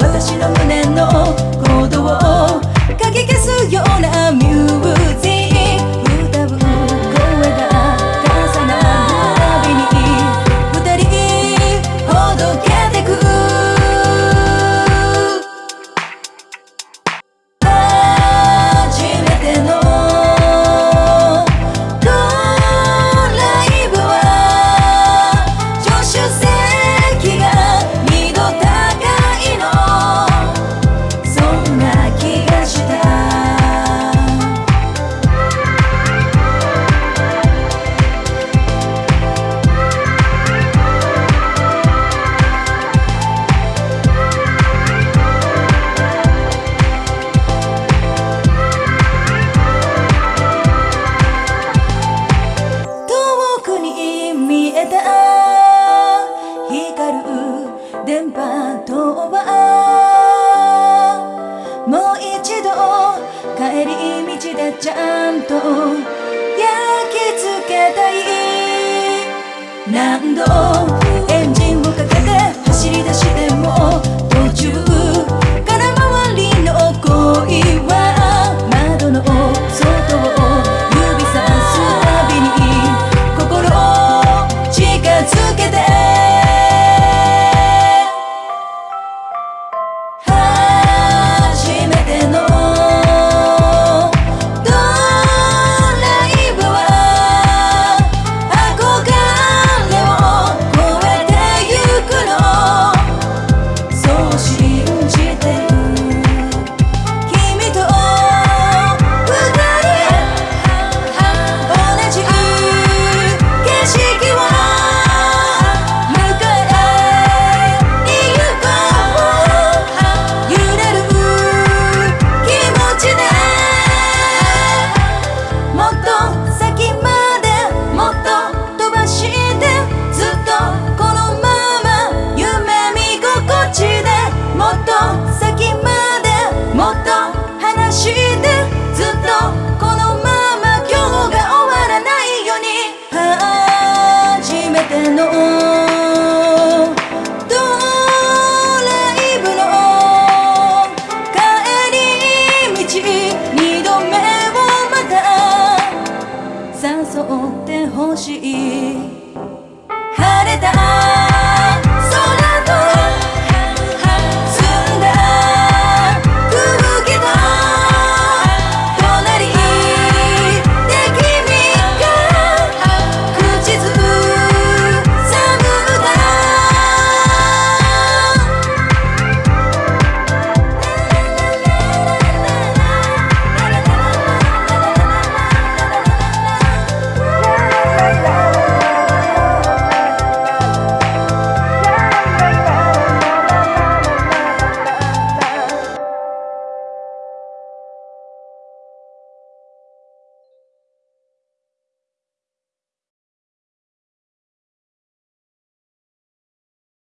私の胸の行動をかき消すような帰り道でちゃんと焼き付けたい。何度してずっとこのまま今日が終わらないように。初めてのドライブの帰り道二度目をまた誘ってほしい。晴れた